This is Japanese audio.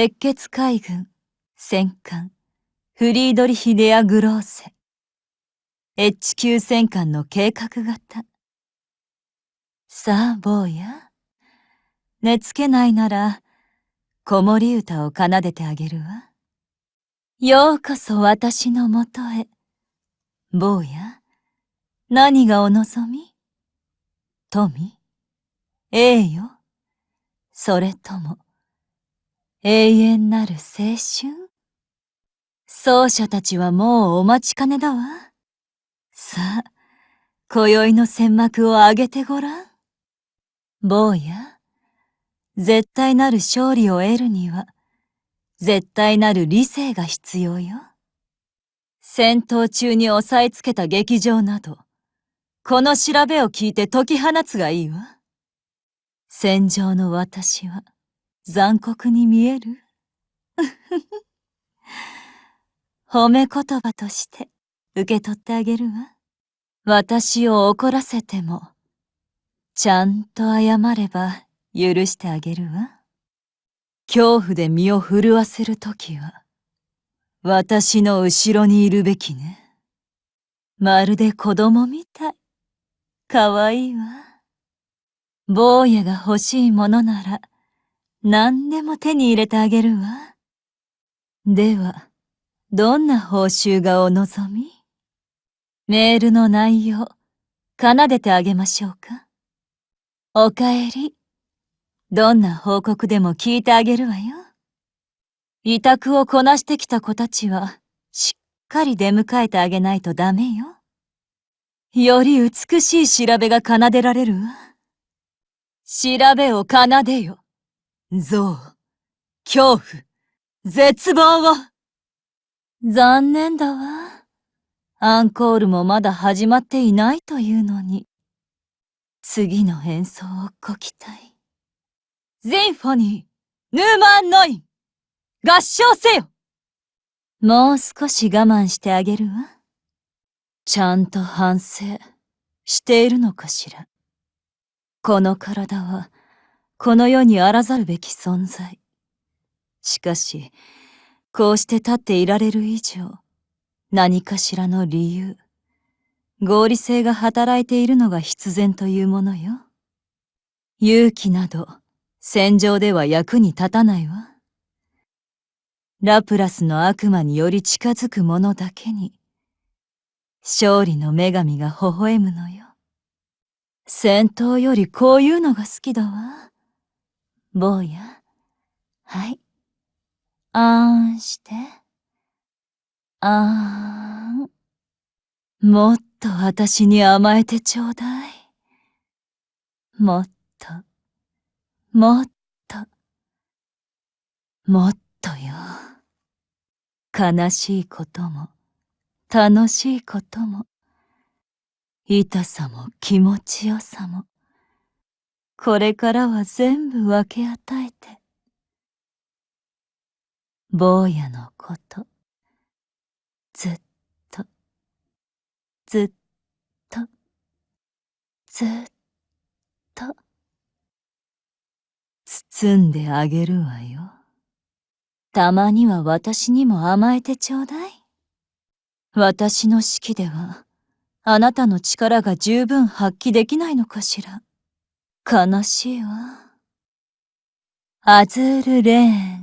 鉄血海軍、戦艦、フリードリヒ・デア・グローセ。H 級戦艦の計画型。さあ、坊や。寝つけないなら、子守歌を奏でてあげるわ。ようこそ私のもとへ。坊や、何がお望み？富？栄誉？それとも、永遠なる青春？奏者たちはもうお待ちかねだわ。さあ、今宵の戦幕を上げてごらん。坊や、絶対なる勝利を得るには、絶対なる理性が必要よ。戦闘中に押さえつけた劇場など、この調べを聞いて解き放つがいいわ。戦場の私は残酷に見える？褒め言葉として受け取ってあげるわ。私を怒らせても、ちゃんと謝れば許してあげるわ。恐怖で身を震わせるときは、私の後ろにいるべきね。まるで子供みたい。かわいいわ。坊やが欲しいものなら、何でも手に入れてあげるわ。では、どんな報酬がお望み？メールの内容、奏でてあげましょうか。おかえり。どんな報告でも聞いてあげるわよ。委託をこなしてきた子たちは、しっかり出迎えてあげないとダメよ。より美しい調べが奏でられるわ。調べを奏でよ。憎悪、恐怖、絶望を。残念だわ。アンコールもまだ始まっていないというのに。次の演奏をご期待。ゼンフォニー、ヌーマンノイン、合唱せよもう少し我慢してあげるわ。ちゃんと反省しているのかしら。この体は、この世にあらざるべき存在。しかし、こうして立っていられる以上、何かしらの理由、合理性が働いているのが必然というものよ。勇気など、戦場では役に立たないわ。ラプラスの悪魔により近づく者だけに、勝利の女神が微笑むのよ。戦闘よりこういうのが好きだわ。坊や。はい。あーんして。あーん。もっと私に甘えてちょうだい。もっと、もっと、もっとよ。悲しいことも、楽しいことも、痛さも気持ちよさも、これからは全部分け与えて。坊やのこと、ずっと、ずっと、ずっと、包んであげるわよ。たまには私にも甘えてちょうだい。私の式では、あなたの力が十分発揮できないのかしら。悲しいわ。アズールレーン。